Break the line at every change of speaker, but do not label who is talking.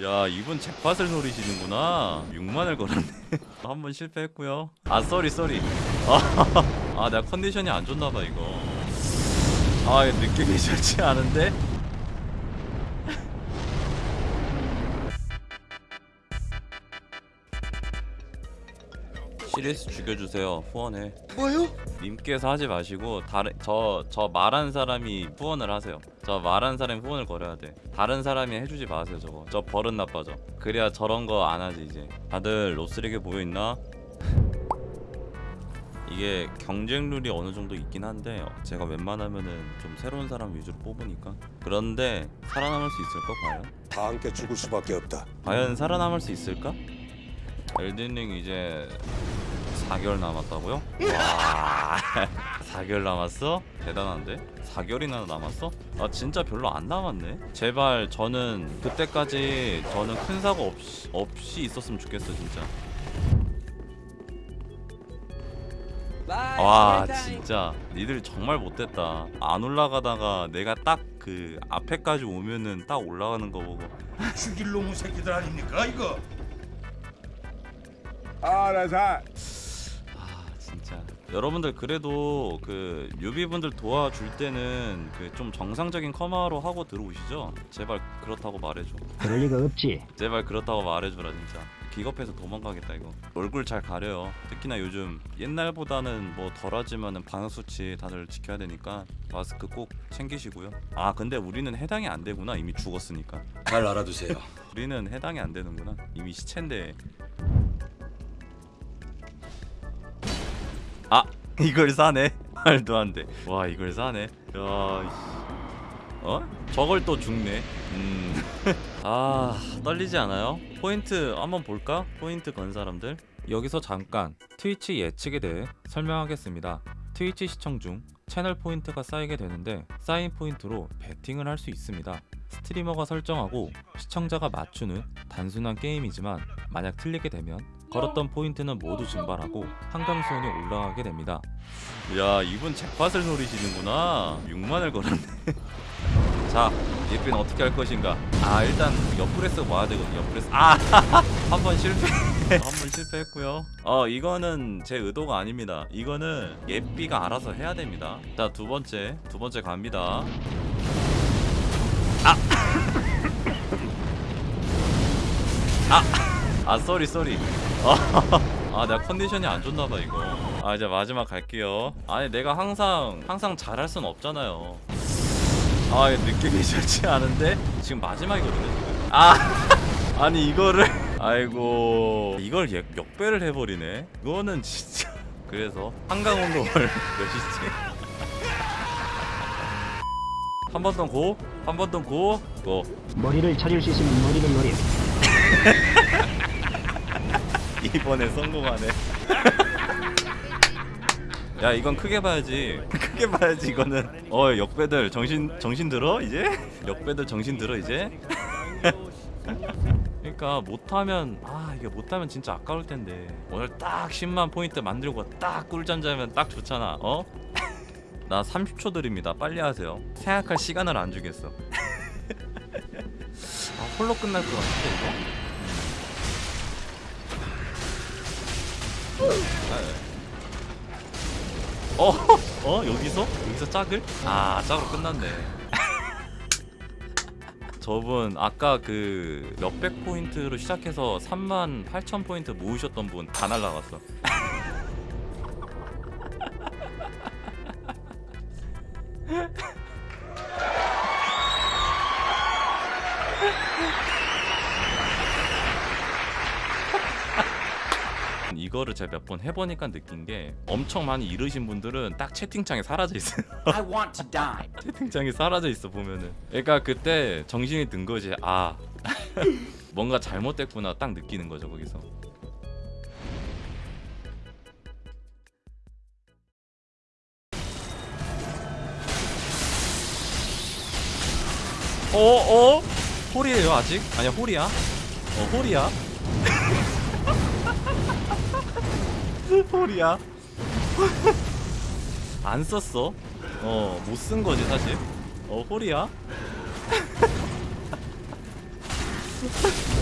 야 이분 잭팟을 노리시는구나. 6만을 걸었네. 한 번 실패했고요. 아 sorry sorry. 아, 아 내가 컨디션이 안 좋나봐 이거. 아 느낌이 좋지 않은데? 시리스 죽여주세요 후원해
뭐요?
님께서 하지 마시고 다른 저 저 말한 사람이 후원을 하세요. 저 말한 사람이 후원을 걸어야 돼. 다른 사람이 해주지 마세요 저거. 저 버릇 나빠져. 그래야 저런 거 안 하지 이제. 다들 로스레게 보여 있나? 이게 경쟁 룰이 어느 정도 있긴 한데 제가 웬만하면은 좀 새로운 사람 위주로 뽑으니까 그런데 살아남을 수 있을까 과연?
다 함께 죽을 수밖에 없다.
과연 살아남을 수 있을까? 엘든링 이제 4개월 남았다고요? 와 4개월 남았어? 대단한데? 4개월이나 남았어? 아 진짜 별로 안 남았네 제발 저는 그때까지 저는 큰 사고 없이, 없이 있었으면 좋겠어 진짜 와 진짜 니들 정말 못됐다 안 올라가다가 내가 딱 그 앞에까지 오면은 딱 올라가는 거 보고
죽일 놈의 새끼들 아닙니까 이거?
아
진짜 여러분들 그래도 그 뮤비분들 도와줄 때는 그 좀 정상적인 커마로 하고 들어오시죠? 제발 그렇다고 말해줘.
그럴 리가 없지.
제발 그렇다고 말해줘라 진짜. 기겁해서 도망가겠다 이거. 얼굴 잘 가려요. 특히나 요즘 옛날보다는 뭐 덜하지만은 방역수치 다들 지켜야 되니까 마스크 꼭 챙기시고요. 아 근데 우리는 해당이 안 되구나. 이미 죽었으니까.
잘 알아두세요.
우리는 해당이 안 되는구나. 이미 시체인데 아 이걸 사네. 말도 안돼 와 이걸 사네. 야. 어? 저걸 또 죽네. 음 아 떨리지 않아요? 포인트 한번 볼까? 포인트 건 사람들? 여기서 잠깐 트위치 예측에 대해 설명하겠습니다. 트위치 시청 중 채널 포인트가 쌓이게 되는데 쌓인 포인트로 베팅을 할 수 있습니다. 스트리머가 설정하고 시청자가 맞추는 단순한 게임이지만 만약 틀리게 되면 걸었던 포인트는 모두 증발하고 한강수온이 올라가게 됩니다. 야 이분 잭팟을 노리시는구나. 6만을 걸었네. 자 예빈 어떻게 할 것인가? 아 일단 옆브레스 모아야 되거든요. 옆브레스 아 한 번 실패. 한 번 실패했고요. 어 이거는 제 의도가 아닙니다. 이거는 예삐가 알아서 해야 됩니다. 자 두 번째 두 번째 갑니다. 아 sorry sorry 아 내가 컨디션이 안 좋나봐 이거. 아 이제 마지막 갈게요. 아니 내가 항상 항상 잘할 순 없잖아요. 아 느낌이 좋지 않은데? 지금 마지막이거든요 지금. 아 아니 이거를. 아이고 이걸 역- 역배를 해버리네. 이거는 진짜. 그래서 한강온도를 몇이지 한번더 고, 한 번 더 고, 고.
머리를 찾을 수 있으면 머리를 노려.
이번에 성공하네. 야 이건 크게 봐야지. 크게 봐야지 이거는. 어 역배들 정신 정신 들어 이제? 역배들 정신 들어 이제? 그러니까 못하면 아 이게 못하면 진짜 아까울 텐데 오늘 딱 10만 포인트 만들고 딱 꿀잠 자면 딱 좋잖아. 어? 나 30초 드립니다. 빨리 하세요. 생각할 시간을 안 주겠어. 아 홀로 끝날 것 같은데 이거? 어? 어? 여기서? 여기서 짝을? 아 짝으로 끝났네 저분 아까 그 몇백 포인트로 시작해서 3만 8천 포인트 모으셨던 분 다 날라갔어 이거를 제가 몇 번 해보니까 느낀 게 엄청 많이 잃으신 분들은 딱 채팅창에 사라져 있어요.
I want to die.
채팅창에 사라져 있어 보면은. 그러니까 그때 정신이 든 거지. 아 뭔가 잘못됐구나 딱 느끼는 거죠 거기서. 어 어? 홀이에요 아직? 아니야 홀이야. 어 홀이야. 홀이야. 안 썼어. 어, 못 쓴 거지, 사실. 어, 홀이야.